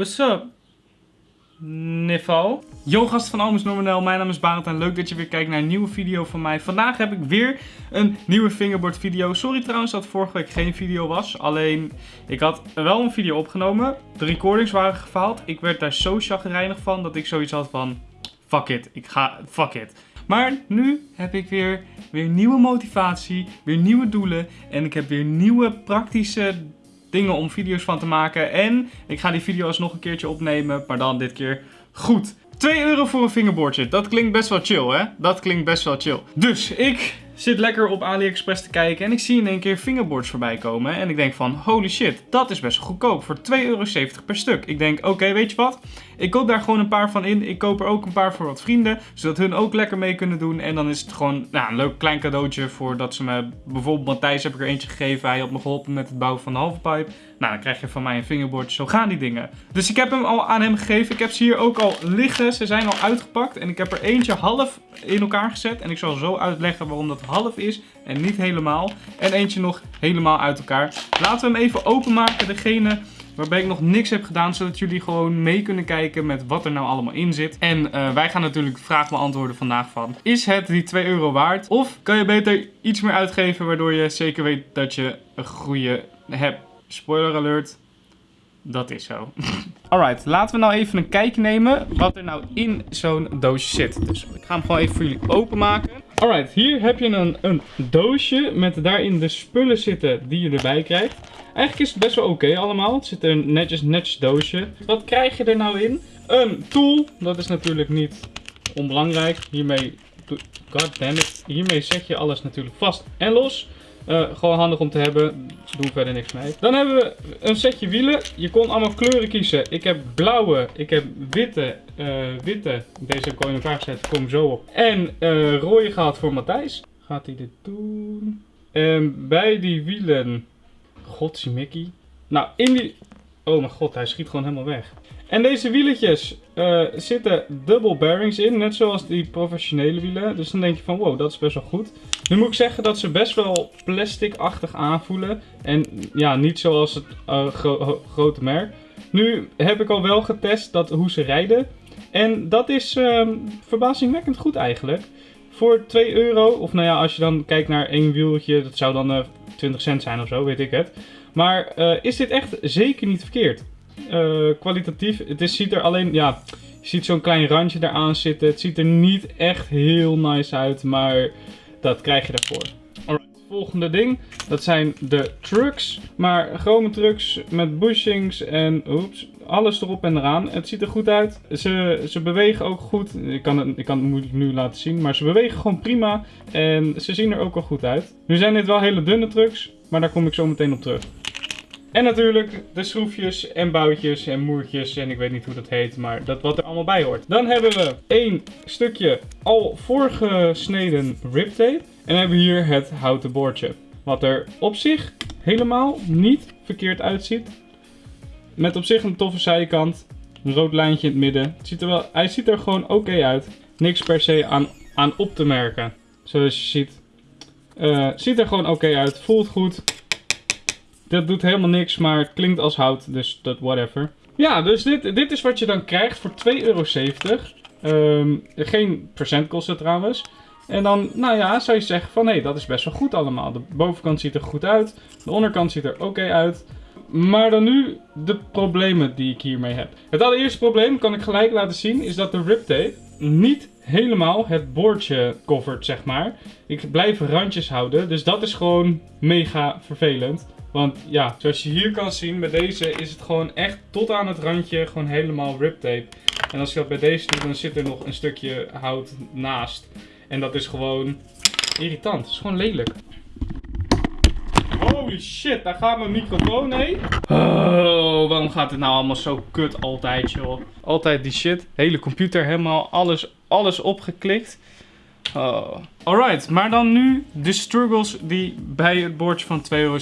What's up? Niffo. Yo gast van Almus Normanel, mijn naam is Barend en leuk dat je weer kijkt naar een nieuwe video van mij. Vandaag heb ik weer een nieuwe fingerboard video. Sorry trouwens dat vorige week geen video was, alleen ik had wel een video opgenomen. De recordings waren gefaald. Ik werd daar zo chagrijnig van dat ik zoiets had van, fuck it, ik ga, fuck it. Maar nu heb ik weer, weer nieuwe motivatie, weer nieuwe doelen en ik heb weer nieuwe praktische dingen om video's van te maken. En ik ga die video's nog een keertje opnemen, maar dan dit keer goed. 2 euro voor een fingerboardje. Dat klinkt best wel chill, hè? Dat klinkt best wel chill. Dus ik zit lekker op AliExpress te kijken en ik zie in één keer fingerboards voorbij komen. En ik denk van, holy shit, dat is best goedkoop voor 2,70 euro per stuk. Ik denk, oké, weet je wat? Ik koop daar gewoon een paar van in. Ik koop er ook een paar voor wat vrienden, zodat hun ook lekker mee kunnen doen. En dan is het gewoon nou, een leuk klein cadeautje voor dat ze me... Bijvoorbeeld Matthijs heb ik er eentje gegeven. Hij had me geholpen met het bouwen van de halfpipe. Nou, dan krijg je van mij een fingerboard. Zo gaan die dingen. Dus ik heb hem al aan hem gegeven. Ik heb ze hier ook al liggen. Ze zijn al uitgepakt. En ik heb er eentje half in elkaar gezet. En ik zal zo uitleggen waarom dat half is en niet helemaal. En eentje nog helemaal uit elkaar. Laten we hem even openmaken. Degene waarbij ik nog niks heb gedaan, zodat jullie gewoon mee kunnen kijken met wat er nou allemaal in zit. En uh, wij gaan natuurlijk de vraag beantwoorden vandaag van, is het die 2 euro waard? Of kan je beter iets meer uitgeven, waardoor je zeker weet dat je een goede hebt? Spoiler alert, dat is zo. Alright, laten we nou even een kijkje nemen wat er nou in zo'n doosje zit. Dus ik ga hem gewoon even voor jullie openmaken. Alright, hier heb je een, een doosje met daarin de spullen zitten die je erbij krijgt. Eigenlijk is het best wel oké allemaal. Het zit een netjes, netjes doosje. Wat krijg je er nou in? Een tool. Dat is natuurlijk niet onbelangrijk. Hiermee, hiermee zet je alles natuurlijk vast en los. Uh, gewoon handig om te hebben. Doen verder niks mee. Dan hebben we een setje wielen. Je kon allemaal kleuren kiezen. Ik heb blauwe. Ik heb witte. Uh, witte. Deze heb ik al in elkaar. Kom zo op. En uh, rode gehad voor Matthijs. Gaat hij dit doen? En bij die wielen. Godsie Mickey. Nou, in die... Oh mijn god, hij schiet gewoon helemaal weg. En deze wieletjes uh, zitten double bearings in, net zoals die professionele wielen. Dus dan denk je van wow, dat is best wel goed. Nu moet ik zeggen dat ze best wel plastic-achtig aanvoelen. En ja, niet zoals het uh, grote merk. Nu heb ik al wel getest dat, hoe ze rijden. En dat is uh, verbazingwekkend goed eigenlijk. Voor 2 euro, of nou ja, als je dan kijkt naar één wieltje, dat zou dan 20 cent zijn of zo, weet ik het. Maar is dit echt zeker niet verkeerd. Uh, kwalitatief. Het is, ziet er alleen, ja, je ziet zo'n klein randje eraan zitten. Het ziet er niet echt heel nice uit, maar dat krijg je daarvoor. Alright, volgende ding. Dat zijn de trucks. Maar gewone trucks met bushings en oeps, alles erop en eraan. Het ziet er goed uit. Ze, ze bewegen ook goed. Ik kan, het, ik kan het nu laten zien, maar ze bewegen gewoon prima. En ze zien er ook al goed uit. Nu zijn dit wel hele dunne trucks, maar daar kom ik zo meteen op terug. En natuurlijk de schroefjes en boutjes en moertjes en ik weet niet hoe dat heet, maar dat wat er allemaal bij hoort. Dan hebben we één stukje al voorgesneden riptape. En hebben we hier het houten boordje. Wat er op zich helemaal niet verkeerd uitziet. Met op zich een toffe zijkant. Een rood lijntje in het midden. Het ziet er wel, hij ziet er gewoon oké uit. Niks per se aan, aan op te merken. Zoals je ziet. Uh, ziet er gewoon oké uit. Voelt goed. Dat doet helemaal niks, maar het klinkt als hout, dus dat whatever. Ja, dus dit, dit is wat je dan krijgt voor 2,70 euro. Um, geen procentkosten trouwens. En dan, nou ja, zou je zeggen van hé, dat is best wel goed allemaal. De bovenkant ziet er goed uit, de onderkant ziet er oké uit. Maar dan nu de problemen die ik hiermee heb. Het allereerste probleem, kan ik gelijk laten zien, is dat de riptape niet helemaal het boordje covert, zeg maar. Ik blijf randjes houden, dus dat is gewoon mega vervelend. Want ja, zoals je hier kan zien, bij deze is het gewoon echt tot aan het randje gewoon helemaal riptape. En als je dat bij deze doet, dan zit er nog een stukje hout naast. En dat is gewoon irritant. Het is gewoon lelijk. Holy shit, daar gaat mijn microfoon heen. Oh, waarom gaat het nou allemaal zo kut altijd, joh? Altijd die shit. Hele computer helemaal, alles, alles opgeklikt. Oh. Alright, maar dan nu de struggles die bij het bordje van 2,70 euro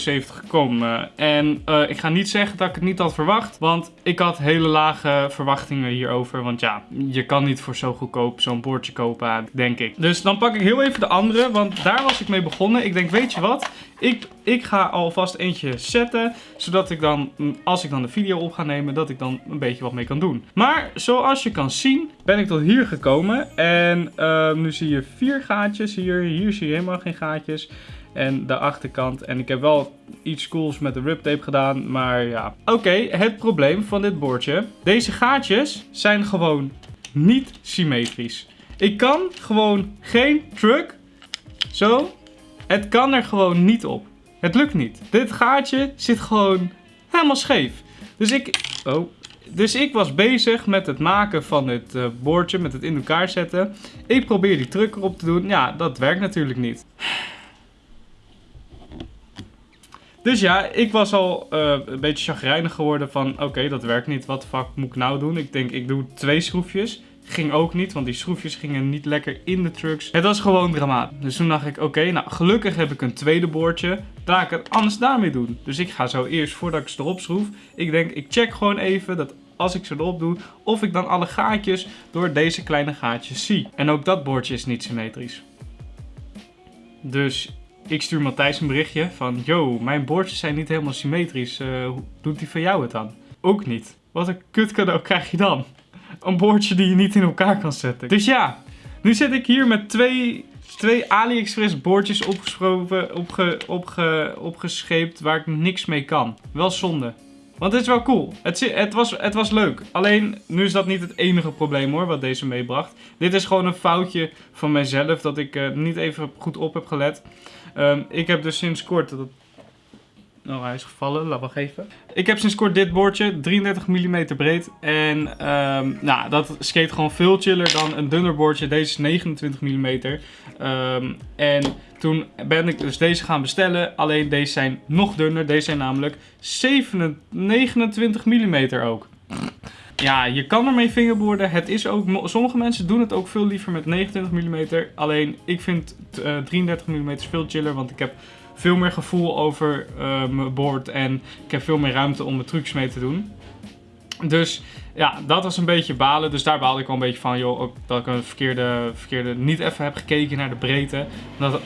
komen. En uh, ik ga niet zeggen dat ik het niet had verwacht, want ik had hele lage verwachtingen hierover. Want ja, je kan niet voor zo goedkoop zo'n bordje kopen, denk ik. Dus dan pak ik heel even de andere, want daar was ik mee begonnen. Ik denk, weet je wat? Ik, ik ga alvast eentje zetten, zodat ik dan, als ik dan de video op ga nemen, dat ik dan een beetje wat mee kan doen. Maar zoals je kan zien, ben ik tot hier gekomen. En uh, nu zie je vier gaatjes hier. Hier zie je helemaal geen gaatjes. En de achterkant. En ik heb wel iets cools met de rip tape gedaan. Maar ja. Oké, het probleem van dit bordje. Deze gaatjes zijn gewoon niet symmetrisch. Ik kan gewoon geen truck. Zo. Het kan er gewoon niet op. Het lukt niet. Dit gaatje zit gewoon helemaal scheef. Dus ik... Oh, dus ik was bezig met het maken van het uh, boordje, met het in elkaar zetten. Ik probeer die truck erop te doen. Ja, dat werkt natuurlijk niet. Dus ja, ik was al uh, een beetje chagrijnig geworden van... Oké, dat werkt niet. Wat fuck moet ik nou doen? Ik denk, ik doe twee schroefjes. Ging ook niet, want die schroefjes gingen niet lekker in de trucks. Het was gewoon dramatisch. Dus toen dacht ik, oké, nou gelukkig heb ik een tweede boordje. Ga ik het anders daarmee doen. Dus ik ga zo eerst, voordat ik ze erop schroef, ik denk, ik check gewoon even dat als ik ze erop doe, of ik dan alle gaatjes door deze kleine gaatjes zie. En ook dat boordje is niet symmetrisch. Dus ik stuur Matthijs een berichtje van, yo, mijn boordjes zijn niet helemaal symmetrisch. Uh, doet die van jou het dan? Ook niet. Wat een kut cadeau krijg je dan? Een boordje die je niet in elkaar kan zetten. Dus ja, nu zit ik hier met twee, twee AliExpress boordjes opgesproken, opge, opge, opgescheept waar ik niks mee kan. Wel zonde. Want het is wel cool. Het, het, was, het was leuk. Alleen, nu is dat niet het enige probleem hoor, wat deze meebracht. Dit is gewoon een foutje van mijzelf, dat ik uh, niet even goed op heb gelet. Um, ik heb dus sinds kort, dat Oh, hij is gevallen. Laat we even. Ik heb sinds kort dit boordje. 33 mm breed. En um, nou, dat skate gewoon veel chiller dan een dunner boordje. Deze is 29 mm. Um, en toen ben ik dus deze gaan bestellen. Alleen deze zijn nog dunner. Deze zijn namelijk 7, 29 mm ook. Ja, je kan ermee fingerboarden. Het is ook, sommige mensen doen het ook veel liever met 29 mm. Alleen ik vind uh, 33 mm veel chiller. Want ik heb veel meer gevoel over uh, mijn board en ik heb veel meer ruimte om mijn trucs mee te doen. Dus ja, dat was een beetje balen. Dus daar baalde ik wel een beetje van, joh, ook dat ik een verkeerde, verkeerde niet even heb gekeken naar de breedte. Dat,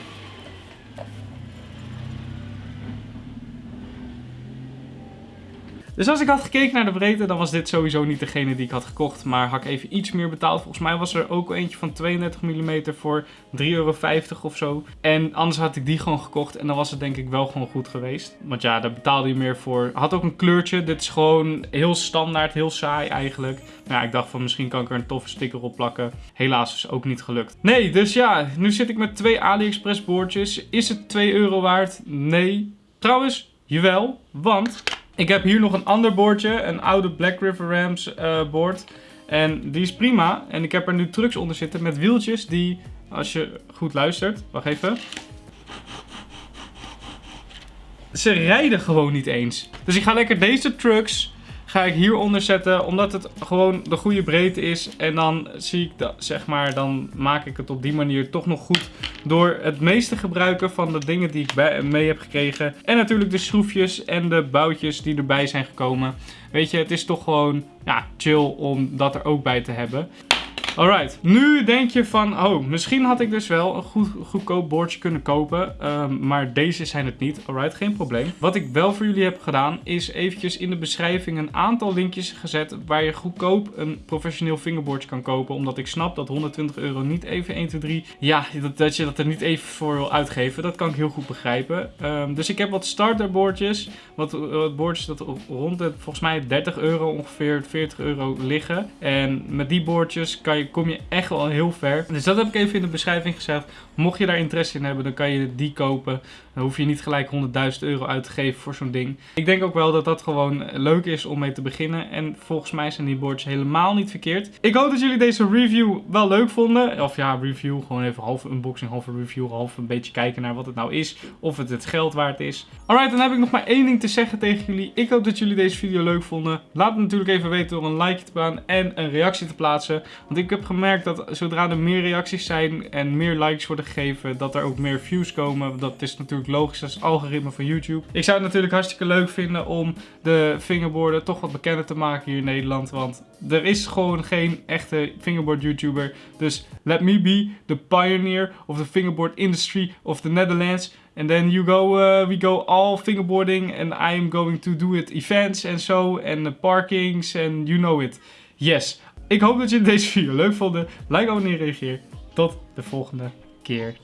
Dus als ik had gekeken naar de breedte, dan was dit sowieso niet degene die ik had gekocht. Maar had ik even iets meer betaald. Volgens mij was er ook eentje van 32 mm voor 3,50 euro of zo. En anders had ik die gewoon gekocht. En dan was het denk ik wel gewoon goed geweest. Want ja, daar betaalde je meer voor. Had ook een kleurtje. Dit is gewoon heel standaard, heel saai eigenlijk. Maar ja, ik dacht van misschien kan ik er een toffe sticker op plakken. Helaas is ook niet gelukt. Nee, dus ja, nu zit ik met twee AliExpress boordjes. Is het 2 euro waard? Nee. Trouwens, jawel, want ik heb hier nog een ander boordje, een oude Black River Rams uh. En die is prima. En ik heb er nu trucks onder zitten met wieltjes die, als je goed luistert, wacht even. Ze rijden gewoon niet eens. Dus ik ga lekker deze trucks ga ik hieronder zetten, omdat het gewoon de goede breedte is. En dan zie ik dat, zeg maar, dan maak ik het op die manier toch nog goed door het meeste gebruiken van de dingen die ik mee heb gekregen. En natuurlijk de schroefjes en de boutjes die erbij zijn gekomen. Weet je, het is toch gewoon ja, chill om dat er ook bij te hebben. Alright, nu denk je van, oh, misschien had ik dus wel een goed, goedkoop boordje kunnen kopen. Um, maar deze zijn het niet. Alright, geen probleem. Wat ik wel voor jullie heb gedaan, is eventjes in de beschrijving een aantal linkjes gezet waar je goedkoop een professioneel fingerboardje kan kopen. Omdat ik snap dat 120 euro niet even 1, 2, 3, ja, dat, dat je dat er niet even voor wil uitgeven. Dat kan ik heel goed begrijpen. Um, dus ik heb wat starterboordjes, wat, wat boordjes dat rond de, volgens mij 30 euro ongeveer, 40 euro liggen. En met die boordjes kan je kom je echt wel heel ver. Dus dat heb ik even in de beschrijving gezet. Mocht je daar interesse in hebben, dan kan je die kopen. Dan hoef je niet gelijk 100.000 euro uit te geven voor zo'n ding. Ik denk ook wel dat dat gewoon leuk is om mee te beginnen. En volgens mij zijn die boards helemaal niet verkeerd. Ik hoop dat jullie deze review wel leuk vonden. Of ja, review. Gewoon even half unboxing, halve review. Half een beetje kijken naar wat het nou is. Of het het geld waard is. Alright, dan heb ik nog maar één ding te zeggen tegen jullie. Ik hoop dat jullie deze video leuk vonden. Laat het natuurlijk even weten door een like te baan en een reactie te plaatsen. Want ik heb gemerkt dat zodra er meer reacties zijn en meer likes worden gegeven, dat er ook meer views komen. Dat is natuurlijk logisch, dat is het algoritme van YouTube. Ik zou het natuurlijk hartstikke leuk vinden om de fingerboarden toch wat bekender te maken hier in Nederland. Want er is gewoon geen echte fingerboard YouTuber. Dus let me be the pioneer of the fingerboard industry of the Netherlands. And then you go, uh, we go all fingerboarding and I am going to do it events en zo en the parkings and you know it. Yes. Ik hoop dat jullie deze video leuk vonden. Like, abonneer, reageer. Tot de volgende keer.